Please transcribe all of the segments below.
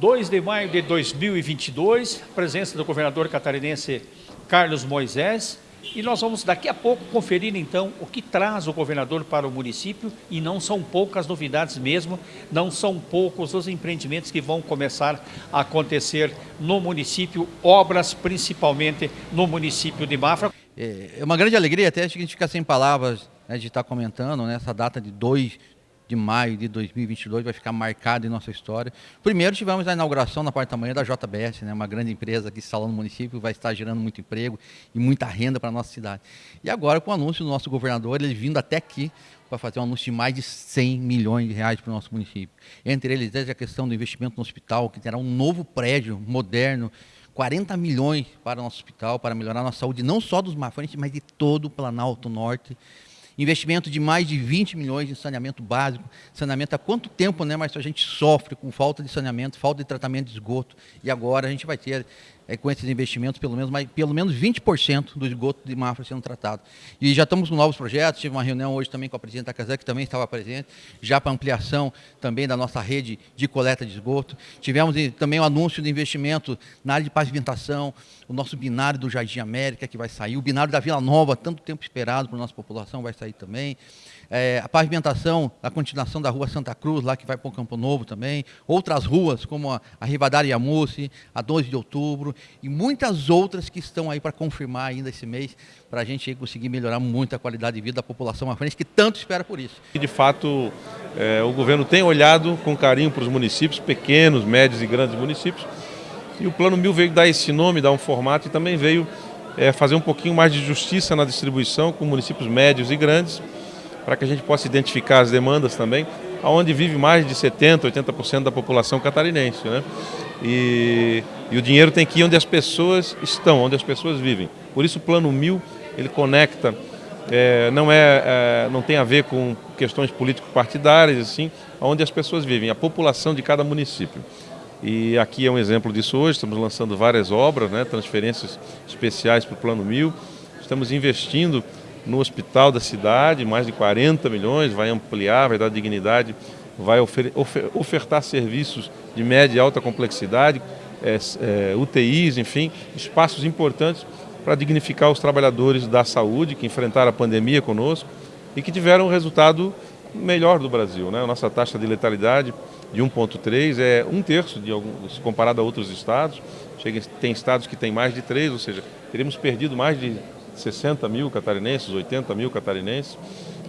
2 de maio de 2022, presença do governador catarinense Carlos Moisés, e nós vamos daqui a pouco conferir então o que traz o governador para o município e não são poucas novidades mesmo, não são poucos os empreendimentos que vão começar a acontecer no município, obras principalmente no município de Mafra. É, é uma grande alegria, até a gente fica sem palavras né, de estar comentando né, essa data de 2 de maio de 2022 vai ficar marcado em nossa história. Primeiro tivemos a inauguração na parte da manhã da JBS, né, uma grande empresa que instalou no município, vai estar gerando muito emprego e muita renda para a nossa cidade. E agora com o anúncio do nosso governador, ele vindo até aqui para fazer um anúncio de mais de 100 milhões de reais para o nosso município. Entre eles, desde a questão do investimento no hospital, que terá um novo prédio moderno, 40 milhões para o nosso hospital, para melhorar a nossa saúde, não só dos mafrantes, mas de todo o Planalto Norte investimento de mais de 20 milhões em saneamento básico. Saneamento há quanto tempo, né, mas a gente sofre com falta de saneamento, falta de tratamento de esgoto. E agora a gente vai ter é, com esses investimentos, pelo menos, mais, pelo menos 20% do esgoto de Mafra sendo tratado. E já estamos com novos projetos, tive uma reunião hoje também com a presidente da Casa, que também estava presente, já para ampliação também da nossa rede de coleta de esgoto. Tivemos também o anúncio de investimento na área de pavimentação, o nosso binário do Jardim América, que vai sair, o binário da Vila Nova, tanto tempo esperado para a nossa população, vai sair também é, a pavimentação, a continuação da rua Santa Cruz, lá que vai para o Campo Novo também, outras ruas como a, a Rivadar Yamusse, a 12 de outubro e muitas outras que estão aí para confirmar ainda esse mês, para a gente conseguir melhorar muito a qualidade de vida da população frente que tanto espera por isso. De fato, é, o governo tem olhado com carinho para os municípios, pequenos, médios e grandes municípios, e o Plano Mil veio dar esse nome, dar um formato e também veio é, fazer um pouquinho mais de justiça na distribuição com municípios médios e grandes, para que a gente possa identificar as demandas também, aonde vive mais de 70%, 80% da população catarinense. Né? E, e, o dinheiro tem que ir onde as pessoas estão, onde as pessoas vivem. Por isso o Plano Mil, ele conecta, é, não, é, é, não tem a ver com questões político-partidárias, assim, onde as pessoas vivem, a população de cada município. E aqui é um exemplo disso hoje, estamos lançando várias obras, né, transferências especiais para o Plano Mil, estamos investindo no hospital da cidade, mais de 40 milhões, vai ampliar, vai dar dignidade, vai ofer ofertar serviços de média e alta complexidade, é, é, UTIs, enfim, espaços importantes para dignificar os trabalhadores da saúde que enfrentaram a pandemia conosco e que tiveram um resultado melhor do Brasil. Né? A nossa taxa de letalidade de 1,3 é um terço de alguns, comparado a outros estados. Chega, tem estados que têm mais de 3, ou seja, teríamos perdido mais de 60 mil catarinenses, 80 mil catarinenses,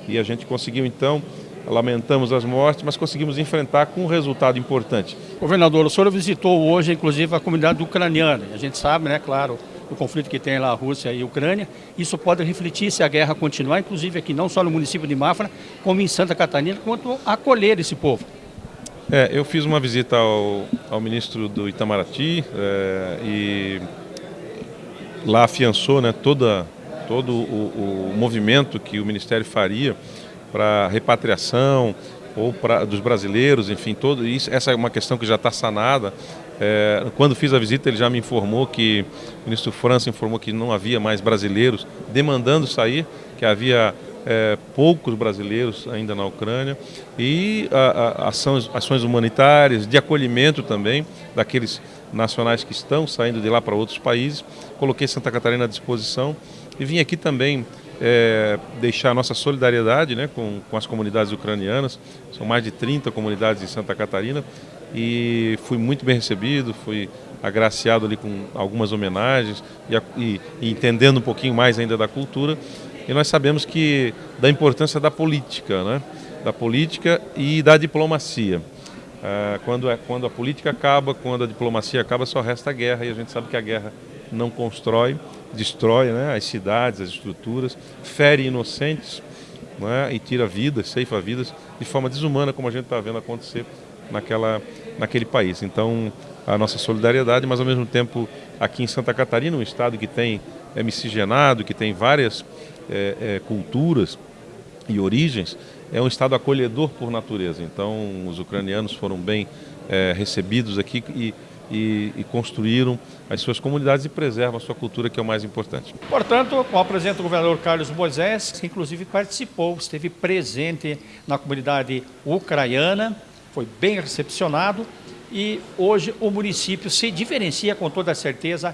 e a gente conseguiu então, lamentamos as mortes, mas conseguimos enfrentar com um resultado importante. Governador, o senhor visitou hoje, inclusive, a comunidade ucraniana. A gente sabe, né, claro, o conflito que tem lá a Rússia e a Ucrânia. Isso pode refletir se a guerra continuar, inclusive aqui não só no município de Mafra, como em Santa Catarina, quanto acolher esse povo. É, eu fiz uma visita ao, ao ministro do Itamaraty é, e lá afiançou né, toda, todo o, o movimento que o Ministério faria para repatriação ou pra, dos brasileiros, enfim, todo isso. Essa é uma questão que já está sanada. É, quando fiz a visita, ele já me informou que o ministro França informou que não havia mais brasileiros demandando sair, que havia é, poucos brasileiros ainda na Ucrânia e a, a, ações, ações humanitárias, de acolhimento também daqueles nacionais que estão saindo de lá para outros países. Coloquei Santa Catarina à disposição e vim aqui também é, deixar nossa solidariedade né, com, com as comunidades ucranianas. São mais de 30 comunidades em Santa Catarina e fui muito bem recebido, fui agraciado ali com algumas homenagens e, e, e entendendo um pouquinho mais ainda da cultura. E nós sabemos que da importância da política, né? da política e da diplomacia. Ah, quando, é, quando a política acaba, quando a diplomacia acaba, só resta a guerra, e a gente sabe que a guerra não constrói, destrói né, as cidades, as estruturas, fere inocentes né, e tira vidas, ceifa vidas, de forma desumana, como a gente está vendo acontecer naquela, naquele país. Então, a nossa solidariedade, mas ao mesmo tempo, aqui em Santa Catarina, um estado que tem é miscigenado, que tem várias é, é, culturas e origens, é um Estado acolhedor por natureza. Então, os ucranianos foram bem é, recebidos aqui e, e, e, construíram as suas comunidades e preservam a sua cultura, que é o mais importante. Portanto, com a presença do governador Carlos Moisés, que inclusive participou, esteve presente na comunidade ucraniana, foi bem recepcionado e hoje o município se diferencia com toda certeza